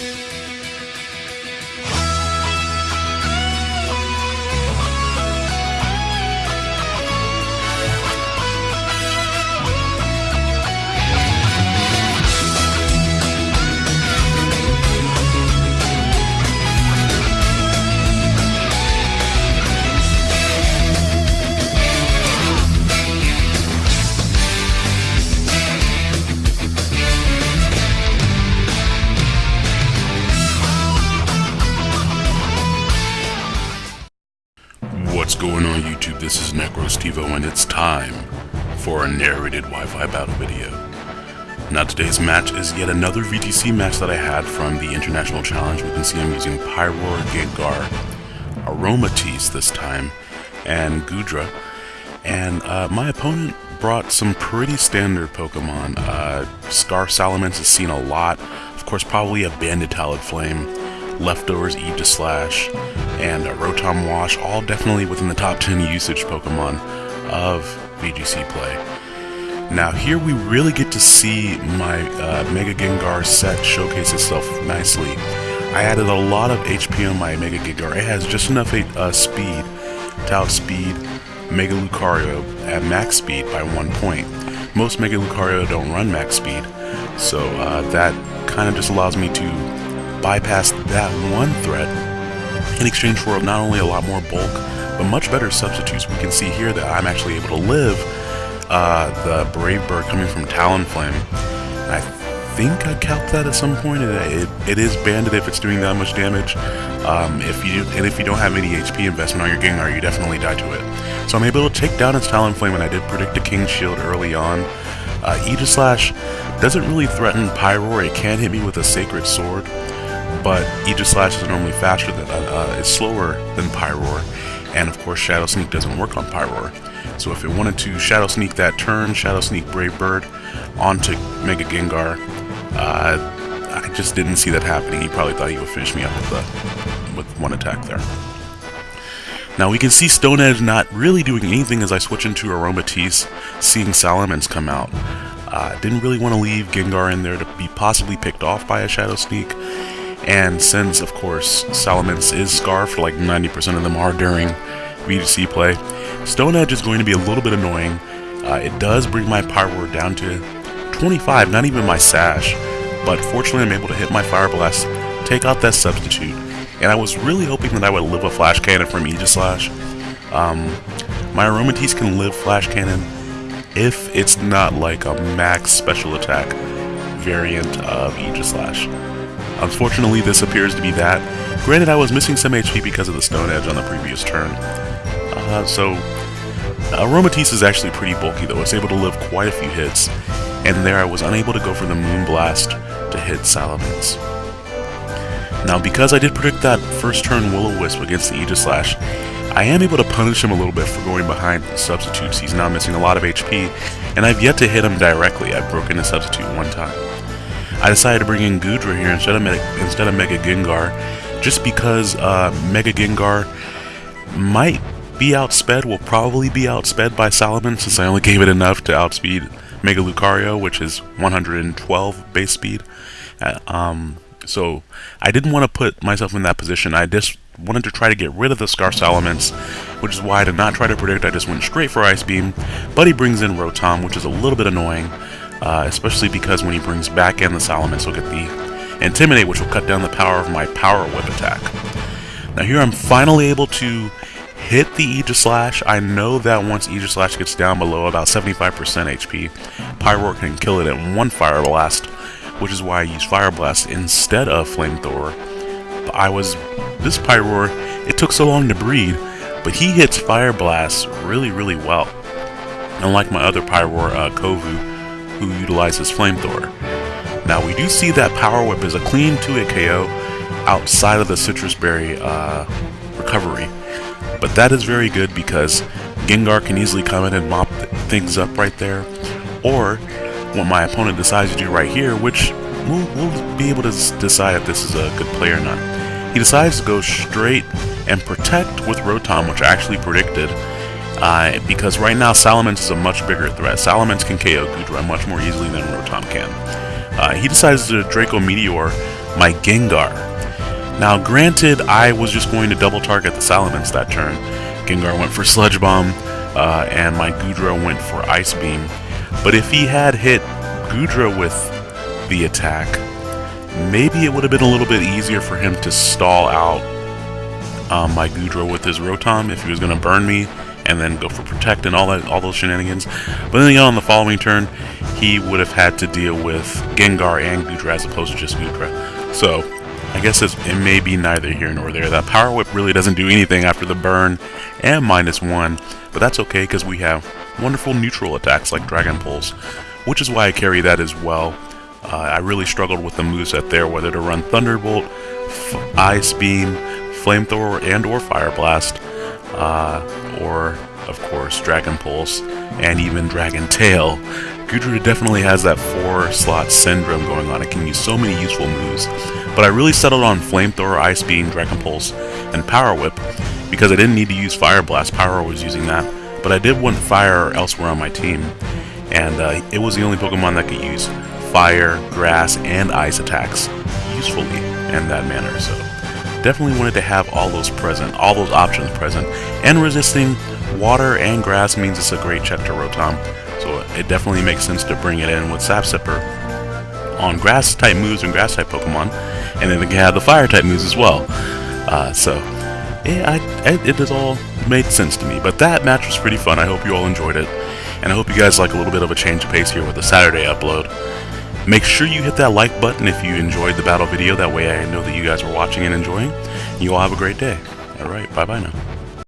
What's And it's time for a narrated Wi-Fi battle video. Now today's match is yet another VGC match that I had from the International Challenge. We can see I'm using Pyroar, Gengar, Aromatisse this time, and Goodra. And uh, my opponent brought some pretty standard Pokemon. Uh, Scarf Salamence has seen a lot. Of course, probably a Banded Talonflame Leftovers Aegislash, and uh, Rotom Wash, all definitely within the top 10 usage Pokemon of VGC play. Now here we really get to see my uh, Mega Gengar set showcase itself nicely. I added a lot of HP on my Mega Gengar. It has just enough uh, speed to outspeed Mega Lucario at max speed by one point. Most Mega Lucario don't run max speed, so uh, that kind of just allows me to bypass that one threat in exchange for not only a lot more bulk, but much better substitutes. We can see here that I'm actually able to live uh, the Brave Bird coming from Talonflame. And I think I capped that at some point. It, it, it is banded if it's doing that much damage. Um, if you and if you don't have any HP investment on your Gengar, you definitely die to it. So I'm able to take down its Talonflame, and I did predict a King Shield early on. Uh, Aegislash doesn't really threaten Pyroar. It can hit me with a Sacred Sword but Aegislash is normally faster than, uh, it's slower than Pyroar, and of course Shadow Sneak doesn't work on Pyroar. So if it wanted to Shadow Sneak that turn, Shadow Sneak Brave Bird onto Mega Gengar, uh, I just didn't see that happening. He probably thought he would finish me up with, the, with one attack there. Now we can see Stone Edge not really doing anything as I switch into Aromatisse, seeing Salamence come out. Uh, didn't really want to leave Gengar in there to be possibly picked off by a Shadow Sneak, and since, of course, Salamence is scarfed, like 90% of them are during VGC play, Stone Edge is going to be a little bit annoying. Uh, it does bring my Pyroar down to 25, not even my Sash, but fortunately I'm able to hit my Fire Blast, take out that substitute, and I was really hoping that I would live a Flash Cannon from Aegislash. Um, my Aromatisse can live Flash Cannon if it's not like a max special attack variant of Aegislash. Unfortunately, this appears to be that. Granted, I was missing some HP because of the Stone Edge on the previous turn. Uh, so, Aromatisse is actually pretty bulky though, it's able to live quite a few hits, and there I was unable to go for the Moonblast to hit Salamence. Now, because I did predict that first turn Will-O-Wisp against the Aegislash, I am able to punish him a little bit for going behind the substitutes. He's now missing a lot of HP, and I've yet to hit him directly. I've broken a substitute one time. I decided to bring in Goodra here instead of Mega, instead of Mega Gengar, just because uh, Mega Gengar might be outsped, will probably be outsped by Salamence since I only gave it enough to outspeed Mega Lucario, which is 112 base speed. Uh, um, so I didn't want to put myself in that position. I just wanted to try to get rid of the Scarf Salamence, which is why I did not try to predict. I just went straight for Ice Beam, but he brings in Rotom, which is a little bit annoying uh, especially because when he brings back in the Salamence, he'll get the Intimidate, which will cut down the power of my Power Whip attack. Now here I'm finally able to hit the Aegislash. I know that once Aegislash gets down below about 75% HP, Pyroar can kill it in one Fire Blast, which is why I use Fire Blast instead of Flamethrower. But I was... this Pyroar, it took so long to breed, but he hits Fire Blast really, really well. Unlike my other Pyroar, uh, Kovu, who utilizes Flamethrower. Now we do see that Power Whip is a clean 2-hit KO outside of the Sitrus Berry uh, recovery. But that is very good because Gengar can easily come in and mop things up right there. Or what my opponent decides to do right here, which we'll, we'll be able to decide if this is a good play or not. He decides to go straight and protect with Rotom, which I actually predicted uh, because right now Salamence is a much bigger threat. Salamence can KO Goodra much more easily than Rotom can. Uh, he decides to Draco Meteor my Gengar. Now, granted, I was just going to double target the Salamence that turn. Gengar went for Sludge Bomb, uh, and my Goodra went for Ice Beam. But if he had hit Goodra with the attack, maybe it would have been a little bit easier for him to stall out um, my Goodra with his Rotom if he was going to burn me and then go for Protect and all that, all those shenanigans. But then again, on the following turn, he would have had to deal with Gengar and Goodra as opposed to just Goodra. So, I guess it may be neither here nor there. That Power Whip really doesn't do anything after the burn and minus one, but that's okay because we have wonderful neutral attacks like Dragon Pulse, which is why I carry that as well. Uh, I really struggled with the moveset there, whether to run Thunderbolt, Ice Beam, Flamethrower, and or Fire Blast, uh, or, of course, Dragon Pulse, and even Dragon Tail. Goodra definitely has that four-slot syndrome going on. It can use so many useful moves. But I really settled on Flamethrower, Ice Beam, Dragon Pulse, and Power Whip because I didn't need to use Fire Blast. Pyroar was using that. But I did want Fire elsewhere on my team. And uh, it was the only Pokemon that could use Fire, Grass, and Ice attacks usefully in that manner. So definitely wanted to have all those present, all those options present. And resisting water and grass means it's a great check to Rotom. So it definitely makes sense to bring it in with Sap Sipper on grass type moves and grass type Pokemon, and then it have the fire type moves as well. Uh, so yeah, I, I, it has all made sense to me. But that match was pretty fun. I hope you all enjoyed it, and I hope you guys like a little bit of a change of pace here with the Saturday upload. Make sure you hit that like button if you enjoyed the battle video. That way I know that you guys were watching and enjoying. You all have a great day. Alright, bye bye now.